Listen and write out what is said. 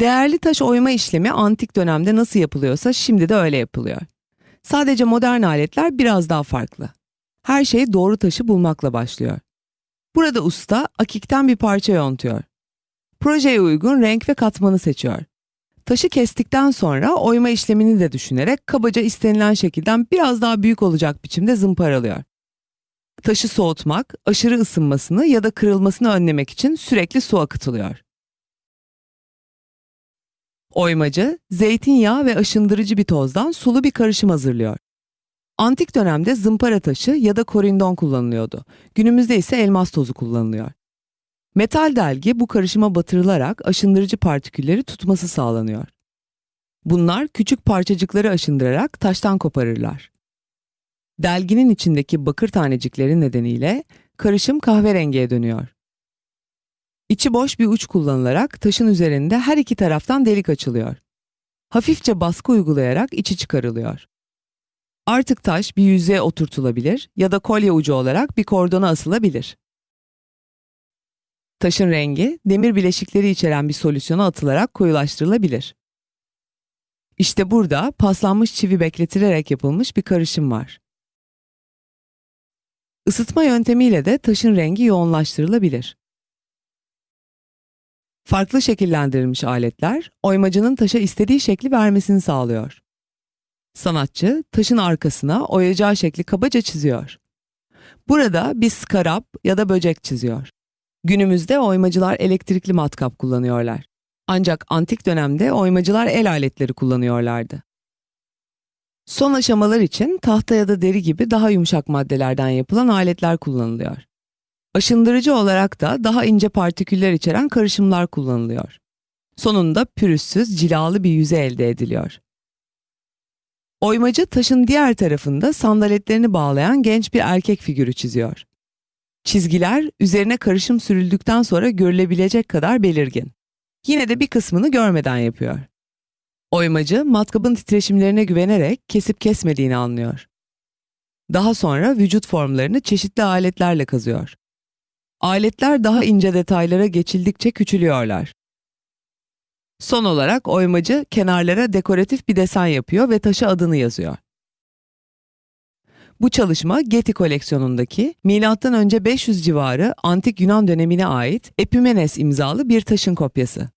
Değerli taş oyma işlemi antik dönemde nasıl yapılıyorsa şimdi de öyle yapılıyor. Sadece modern aletler biraz daha farklı. Her şey doğru taşı bulmakla başlıyor. Burada usta akikten bir parça yontuyor. Projeye uygun renk ve katmanı seçiyor. Taşı kestikten sonra oyma işlemini de düşünerek kabaca istenilen şekilden biraz daha büyük olacak biçimde zımparalıyor. Taşı soğutmak, aşırı ısınmasını ya da kırılmasını önlemek için sürekli su akıtılıyor. Oymacı, zeytinyağı ve aşındırıcı bir tozdan sulu bir karışım hazırlıyor. Antik dönemde zımpara taşı ya da korindon kullanılıyordu. Günümüzde ise elmas tozu kullanılıyor. Metal delgi bu karışıma batırılarak aşındırıcı partikülleri tutması sağlanıyor. Bunlar küçük parçacıkları aşındırarak taştan koparırlar. Delginin içindeki bakır tanecikleri nedeniyle karışım kahverengiye dönüyor. İçi boş bir uç kullanılarak taşın üzerinde her iki taraftan delik açılıyor. Hafifçe baskı uygulayarak içi çıkarılıyor. Artık taş bir yüzeye oturtulabilir ya da kolye ucu olarak bir kordona asılabilir. Taşın rengi demir bileşikleri içeren bir solüsyona atılarak koyulaştırılabilir. İşte burada paslanmış çivi bekletilerek yapılmış bir karışım var. Isıtma yöntemiyle de taşın rengi yoğunlaştırılabilir. Farklı şekillendirilmiş aletler, oymacının taşa istediği şekli vermesini sağlıyor. Sanatçı, taşın arkasına oyacağı şekli kabaca çiziyor. Burada bir skarap ya da böcek çiziyor. Günümüzde oymacılar elektrikli matkap kullanıyorlar. Ancak antik dönemde oymacılar el aletleri kullanıyorlardı. Son aşamalar için tahta ya da deri gibi daha yumuşak maddelerden yapılan aletler kullanılıyor. Aşındırıcı olarak da daha ince partiküller içeren karışımlar kullanılıyor. Sonunda pürüzsüz, cilalı bir yüzey elde ediliyor. Oymacı taşın diğer tarafında sandaletlerini bağlayan genç bir erkek figürü çiziyor. Çizgiler üzerine karışım sürüldükten sonra görülebilecek kadar belirgin. Yine de bir kısmını görmeden yapıyor. Oymacı matkabın titreşimlerine güvenerek kesip kesmediğini anlıyor. Daha sonra vücut formlarını çeşitli aletlerle kazıyor. Aletler daha ince detaylara geçildikçe küçülüyorlar. Son olarak oymacı kenarlara dekoratif bir desen yapıyor ve taşa adını yazıyor. Bu çalışma Getty koleksiyonundaki M.Ö. 500 civarı antik Yunan dönemine ait Epimenes imzalı bir taşın kopyası.